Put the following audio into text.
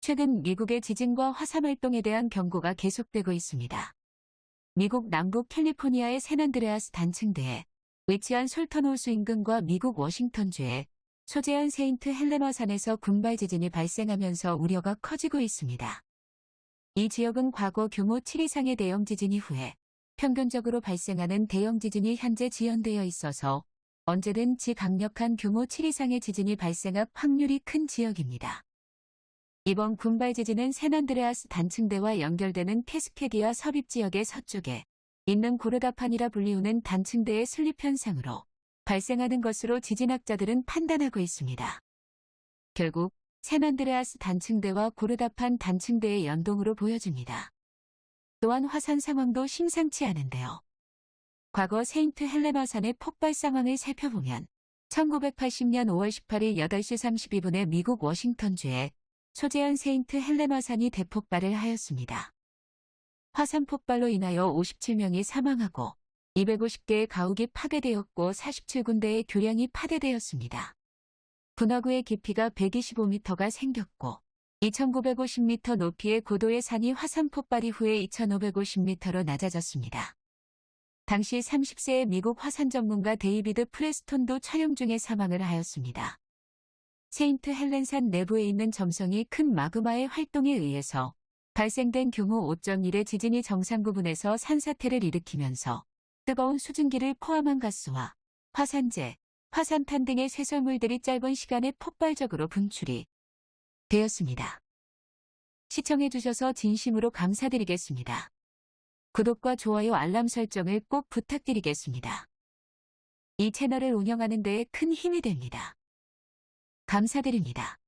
최근 미국의 지진과 화산 활동에 대한 경고가 계속되고 있습니다. 미국 남부 캘리포니아의 샌안드레아스 단층대에 위치한 솔턴호수 인근과 미국 워싱턴주의 소재한 세인트 헬레나 산에서 군발 지진이 발생하면서 우려가 커지고 있습니다. 이 지역은 과거 규모 7 이상의 대형 지진 이후에 평균적으로 발생하는 대형 지진이 현재 지연되어 있어서 언제든지 강력한 규모 7 이상의 지진이 발생할 확률이 큰 지역입니다. 이번 군발 지진은 샌안드레아스 단층대와 연결되는 캐스케디아 섭입 지역의 서쪽에 있는 고르다판이라 불리우는 단층대의 slip 현상으로 발생하는 것으로 지진학자들은 판단하고 있습니다. 결국 샌안드레아스 단층대와 고르다판 단층대의 연동으로 보여집니다. 또한 화산 상황도 심상치 않은데요. 과거 세인트 헬레나 산의 폭발 상황을 살펴보면 1980년 5월 18일 8시 32분에 미국 워싱턴주에 소재한 세인트 헬레나산이 대폭발을 하였습니다. 화산 폭발로 인하여 57명이 사망하고 250개의 가옥이 파괴되었고 47군데의 교량이 파괴되었습니다. 분화구의 깊이가 125m가 생겼고 2950m 높이의 고도의 산이 화산 폭발 이후에 2550m로 낮아졌습니다. 당시 30세의 미국 화산 전문가 데이비드 프레스톤도 촬영 중에 사망을 하였습니다. 세인트 헬렌산 내부에 있는 점성이 큰 마그마의 활동에 의해서 발생된 규모 5.1의 지진이 정상 부분에서 산사태를 일으키면서 뜨거운 수증기를 포함한 가스와 화산재, 화산탄 등의 쇄설물들이 짧은 시간에 폭발적으로 분출이 되었습니다. 시청해주셔서 진심으로 감사드리겠습니다. 구독과 좋아요 알람 설정을 꼭 부탁드리겠습니다. 이 채널을 운영하는 데에 큰 힘이 됩니다. 감사드립니다.